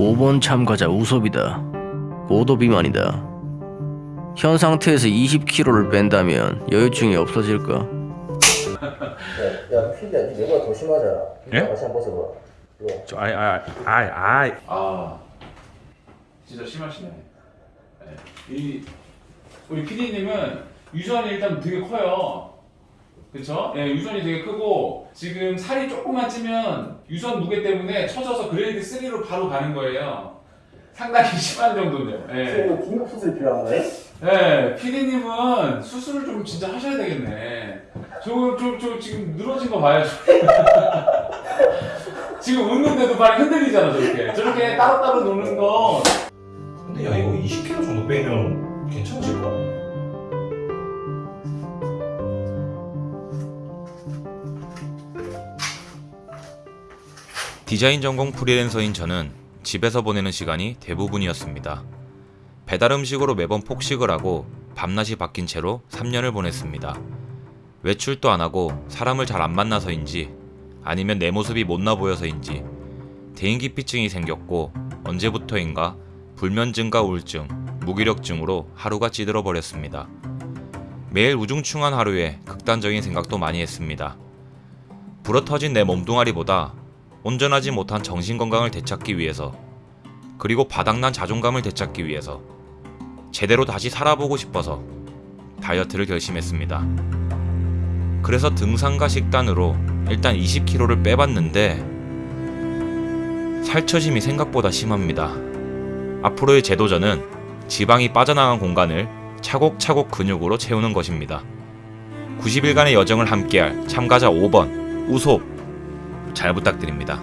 5번 참가자 우섭이다. 고도 비만이다. 현 상태에서 20kg를 뺀다면 여유증이 없어질까? 야, 피디야, 니 내가 더 심하잖아. 예? 다시 한번 벗어봐. 이거. 저 아이 아이 아이 아이 아 진짜 심하시네. 네. 이 우리 PD님은 유선이 일단 되게 커요. 그쵸? 예, 유선이 되게 크고 지금 살이 조금만 찌면 유선 무게 때문에 쳐져서 그레이드 3로 바로 가는 거예요. 상당히 심한 정도네요. 예. 이거 긴급 수술이 필요한 거예요? 네, 피디님은 수술을 좀 진짜 하셔야 되겠네. 저, 저, 저 지금 늘어진 거 봐요. 지금 웃는데도 발이 흔들리잖아, 저렇게. 저렇게 따로따로 노는 거. 근데 야 이거 20kg 정도 빼면 괜찮아질까? 디자인 전공 프리랜서인 저는 집에서 보내는 시간이 대부분이었습니다. 배달 음식으로 매번 폭식을 하고 밤낮이 바뀐 채로 3년을 보냈습니다. 외출도 안 하고 사람을 잘 안 만나서인지 아니면 내 모습이 못나 보여서인지 대인기피증이 생겼고 언제부터인가 불면증과 우울증, 무기력증으로 하루가 찌들어 버렸습니다. 매일 우중충한 하루에 극단적인 생각도 많이 했습니다. 불어터진 내 몸뚱아리보다 온전하지 못한 정신 건강을 되찾기 위해서 그리고 바닥난 자존감을 되찾기 위해서 제대로 다시 살아보고 싶어서 다이어트를 결심했습니다. 그래서 등산과 식단으로 일단 20kg를 빼봤는데 살처짐이 생각보다 심합니다. 앞으로의 제 도전은 지방이 빠져나간 공간을 차곡차곡 근육으로 채우는 것입니다. 90일간의 여정을 함께할 참가자 5번 우소 잘 부탁드립니다.